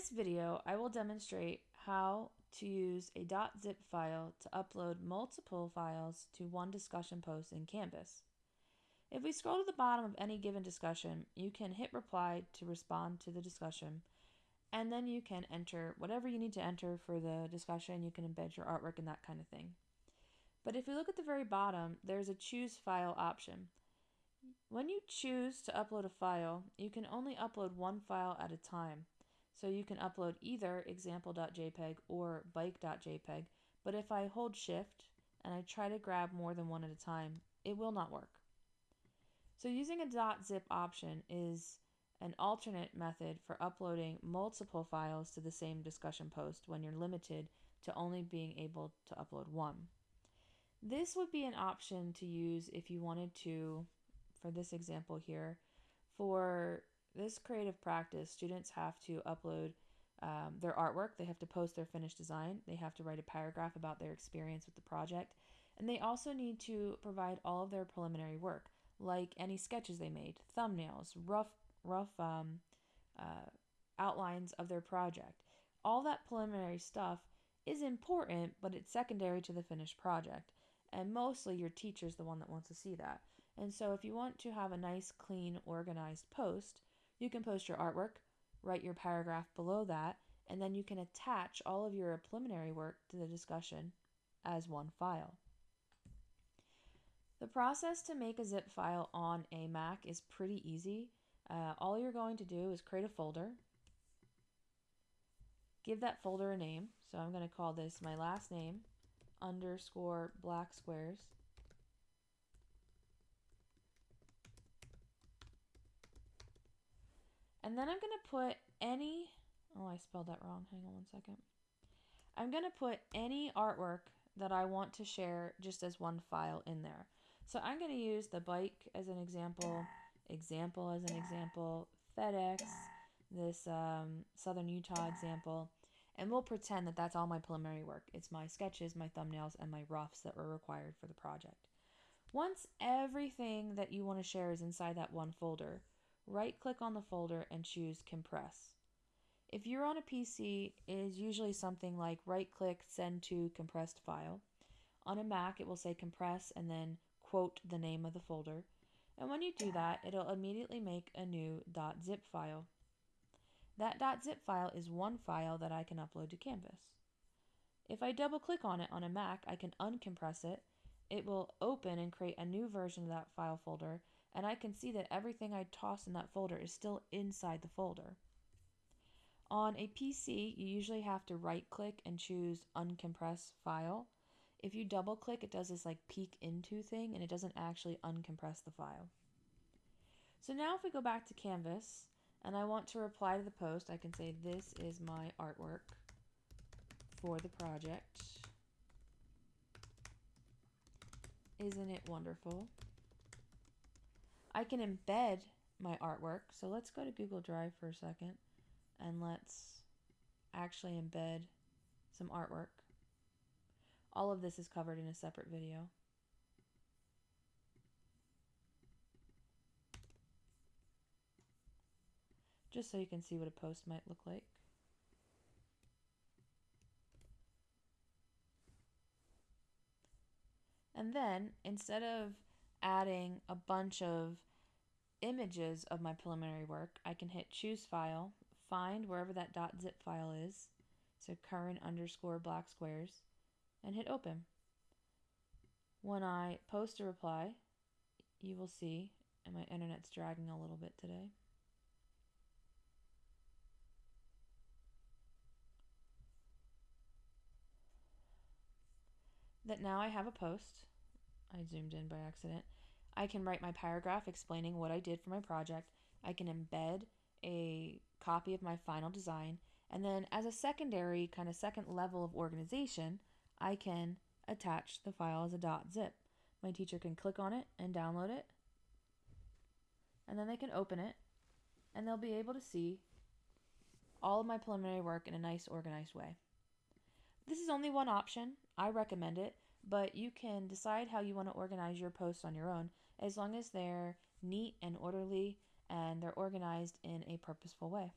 this video, I will demonstrate how to use a .zip file to upload multiple files to one discussion post in Canvas. If we scroll to the bottom of any given discussion, you can hit reply to respond to the discussion, and then you can enter whatever you need to enter for the discussion. You can embed your artwork and that kind of thing. But if we look at the very bottom, there's a choose file option. When you choose to upload a file, you can only upload one file at a time. So you can upload either example.jpg or bike.jpg, but if I hold shift and I try to grab more than one at a time, it will not work. So using a .zip option is an alternate method for uploading multiple files to the same discussion post when you're limited to only being able to upload one. This would be an option to use if you wanted to, for this example here, for this creative practice, students have to upload um, their artwork, they have to post their finished design, they have to write a paragraph about their experience with the project, and they also need to provide all of their preliminary work, like any sketches they made, thumbnails, rough, rough um, uh, outlines of their project. All that preliminary stuff is important, but it's secondary to the finished project. And mostly your teacher's the one that wants to see that. And so if you want to have a nice, clean, organized post, you can post your artwork, write your paragraph below that, and then you can attach all of your preliminary work to the discussion as one file. The process to make a zip file on a Mac is pretty easy. Uh, all you're going to do is create a folder, give that folder a name. So I'm going to call this my last name underscore black squares. And then I'm going to put any, oh, I spelled that wrong. Hang on one second. I'm going to put any artwork that I want to share just as one file in there. So I'm going to use the bike as an example, example as an example, FedEx, this um, Southern Utah example, and we'll pretend that that's all my preliminary work. It's my sketches, my thumbnails, and my roughs that were required for the project. Once everything that you want to share is inside that one folder, right click on the folder and choose compress. If you're on a PC, it is usually something like right click send to compressed file. On a Mac, it will say compress and then quote the name of the folder. And when you do that, it'll immediately make a new .zip file. That .zip file is one file that I can upload to Canvas. If I double click on it on a Mac, I can uncompress it. It will open and create a new version of that file folder and I can see that everything I tossed in that folder is still inside the folder. On a PC, you usually have to right click and choose uncompress file. If you double click, it does this like peek into thing and it doesn't actually uncompress the file. So now if we go back to Canvas and I want to reply to the post, I can say this is my artwork for the project. Isn't it wonderful? I can embed my artwork. So let's go to Google Drive for a second and let's actually embed some artwork. All of this is covered in a separate video. Just so you can see what a post might look like. And then instead of adding a bunch of images of my preliminary work, I can hit choose file, find wherever that .zip file is, so current underscore black squares, and hit open. When I post a reply, you will see, and my internet's dragging a little bit today. That now I have a post I zoomed in by accident. I can write my paragraph explaining what I did for my project. I can embed a copy of my final design. And then as a secondary, kind of second level of organization, I can attach the file as a dot .zip. My teacher can click on it and download it. And then they can open it and they'll be able to see all of my preliminary work in a nice organized way. This is only one option. I recommend it but you can decide how you want to organize your posts on your own as long as they're neat and orderly and they're organized in a purposeful way.